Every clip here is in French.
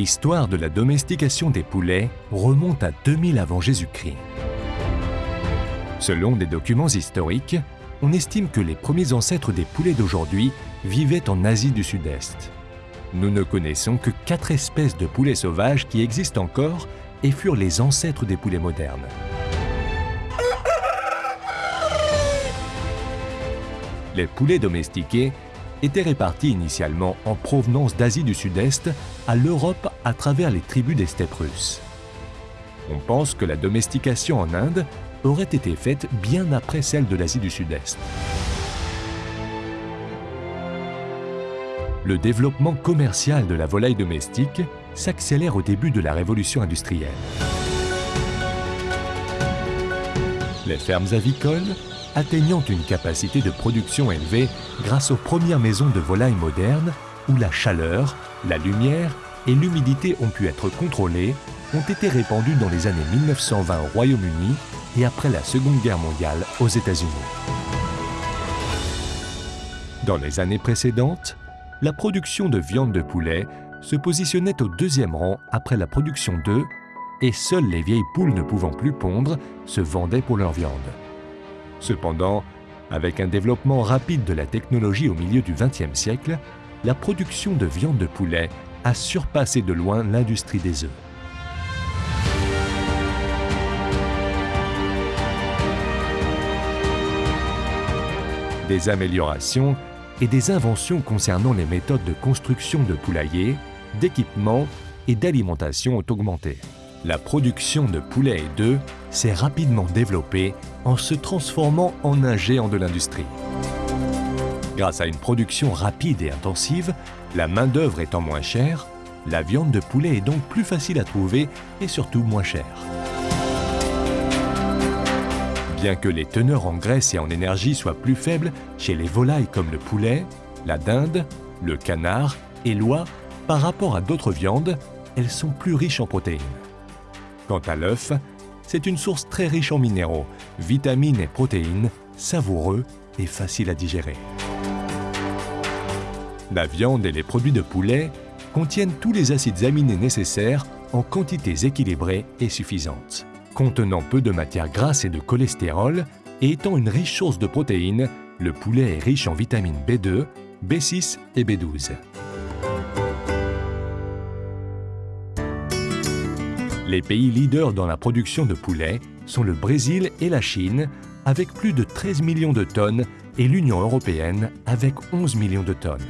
L'histoire de la domestication des poulets remonte à 2000 avant Jésus-Christ. Selon des documents historiques, on estime que les premiers ancêtres des poulets d'aujourd'hui vivaient en Asie du Sud-Est. Nous ne connaissons que quatre espèces de poulets sauvages qui existent encore et furent les ancêtres des poulets modernes. Les poulets domestiqués étaient répartis initialement en provenance d'Asie du Sud-Est à l'Europe à travers les tribus des steppes russes. On pense que la domestication en Inde aurait été faite bien après celle de l'Asie du Sud-Est. Le développement commercial de la volaille domestique s'accélère au début de la révolution industrielle. Les fermes avicoles, atteignant une capacité de production élevée grâce aux premières maisons de volailles modernes, où la chaleur, la lumière et l'humidité ont pu être contrôlées, ont été répandues dans les années 1920 au Royaume-Uni et après la Seconde Guerre mondiale aux États-Unis. Dans les années précédentes, la production de viande de poulet se positionnait au deuxième rang après la production d'œufs et seules les vieilles poules ne pouvant plus pondre se vendaient pour leur viande. Cependant, avec un développement rapide de la technologie au milieu du XXe siècle, la production de viande de poulet a surpassé de loin l'industrie des œufs. Des améliorations et des inventions concernant les méthodes de construction de poulaillers, d'équipements et d'alimentation ont augmenté. La production de poulets et d'œufs s'est rapidement développée en se transformant en un géant de l'industrie. Grâce à une production rapide et intensive, la main-d'œuvre étant moins chère, la viande de poulet est donc plus facile à trouver et surtout moins chère. Bien que les teneurs en graisse et en énergie soient plus faibles chez les volailles comme le poulet, la dinde, le canard et l'oie, par rapport à d'autres viandes, elles sont plus riches en protéines. Quant à l'œuf, c'est une source très riche en minéraux, vitamines et protéines, savoureux et facile à digérer. La viande et les produits de poulet contiennent tous les acides aminés nécessaires en quantités équilibrées et suffisantes. Contenant peu de matière grasse et de cholestérol, et étant une riche source de protéines, le poulet est riche en vitamines B2, B6 et B12. Les pays leaders dans la production de poulet sont le Brésil et la Chine, avec plus de 13 millions de tonnes, et l'Union européenne, avec 11 millions de tonnes.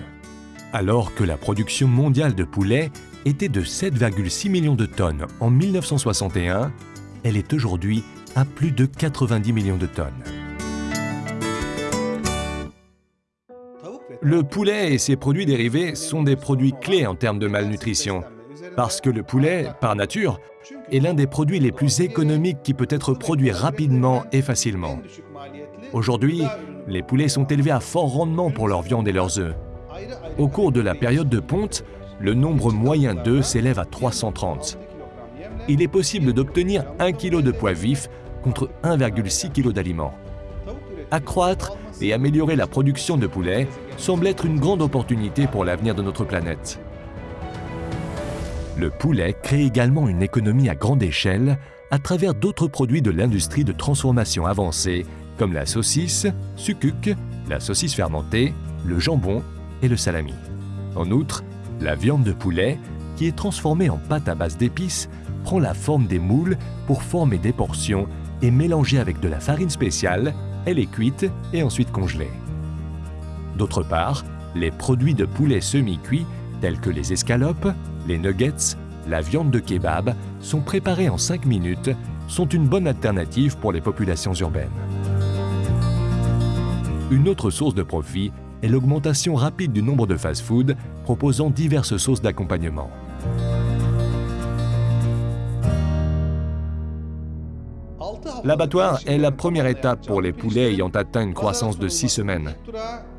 Alors que la production mondiale de poulet était de 7,6 millions de tonnes en 1961, elle est aujourd'hui à plus de 90 millions de tonnes. Le poulet et ses produits dérivés sont des produits clés en termes de malnutrition, parce que le poulet, par nature, est l'un des produits les plus économiques qui peut être produit rapidement et facilement. Aujourd'hui, les poulets sont élevés à fort rendement pour leur viande et leurs œufs. Au cours de la période de ponte, le nombre moyen d'œufs s'élève à 330 il est possible d'obtenir 1 kg de poids vif contre 1,6 kg d'aliments. Accroître et améliorer la production de poulet semble être une grande opportunité pour l'avenir de notre planète. Le poulet crée également une économie à grande échelle à travers d'autres produits de l'industrie de transformation avancée comme la saucisse, sucuk, la saucisse fermentée, le jambon et le salami. En outre, la viande de poulet, qui est transformée en pâte à base d'épices, prend la forme des moules pour former des portions et mélangée avec de la farine spéciale, elle est cuite et ensuite congelée. D'autre part, les produits de poulet semi-cuits tels que les escalopes, les nuggets, la viande de kebab sont préparés en 5 minutes, sont une bonne alternative pour les populations urbaines. Une autre source de profit est l'augmentation rapide du nombre de fast-foods proposant diverses sauces d'accompagnement. L'abattoir est la première étape pour les poulets ayant atteint une croissance de 6 semaines.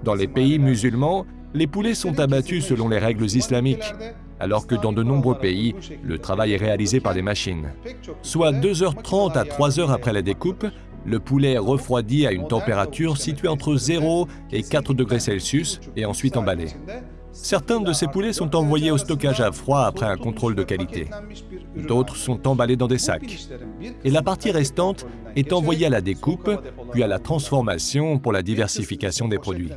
Dans les pays musulmans, les poulets sont abattus selon les règles islamiques, alors que dans de nombreux pays, le travail est réalisé par des machines. Soit 2h30 à 3h après la découpe, le poulet est refroidi à une température située entre 0 et 4 degrés Celsius et ensuite emballé. Certains de ces poulets sont envoyés au stockage à froid après un contrôle de qualité. D'autres sont emballés dans des sacs. Et la partie restante est envoyée à la découpe, puis à la transformation pour la diversification des produits.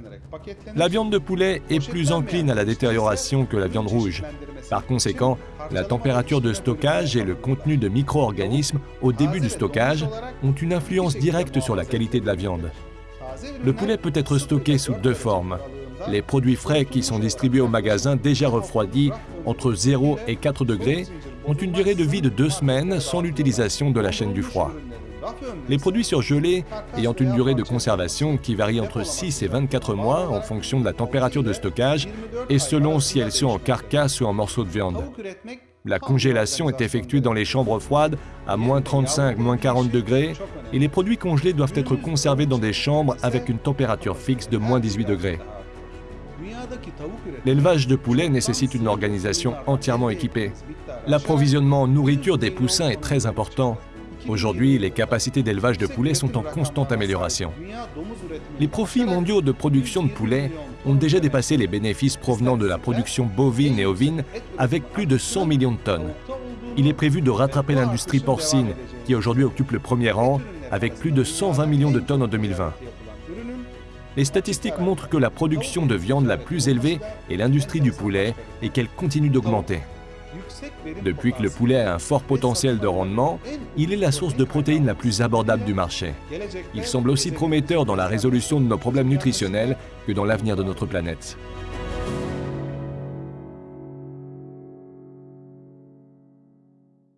La viande de poulet est plus encline à la détérioration que la viande rouge. Par conséquent, la température de stockage et le contenu de micro-organismes au début du stockage ont une influence directe sur la qualité de la viande. Le poulet peut être stocké sous deux formes. Les produits frais qui sont distribués au magasin déjà refroidis entre 0 et 4 degrés ont une durée de vie de deux semaines sans l'utilisation de la chaîne du froid. Les produits surgelés ayant une durée de conservation qui varie entre 6 et 24 mois en fonction de la température de stockage et selon si elles sont en carcasse ou en morceaux de viande. La congélation est effectuée dans les chambres froides à moins 35, moins 40 degrés et les produits congelés doivent être conservés dans des chambres avec une température fixe de moins 18 degrés. L'élevage de poulets nécessite une organisation entièrement équipée. L'approvisionnement en nourriture des poussins est très important. Aujourd'hui, les capacités d'élevage de poulets sont en constante amélioration. Les profits mondiaux de production de poulets ont déjà dépassé les bénéfices provenant de la production bovine et ovine avec plus de 100 millions de tonnes. Il est prévu de rattraper l'industrie porcine, qui aujourd'hui occupe le premier rang, avec plus de 120 millions de tonnes en 2020. Les statistiques montrent que la production de viande la plus élevée est l'industrie du poulet et qu'elle continue d'augmenter. Depuis que le poulet a un fort potentiel de rendement, il est la source de protéines la plus abordable du marché. Il semble aussi prometteur dans la résolution de nos problèmes nutritionnels que dans l'avenir de notre planète.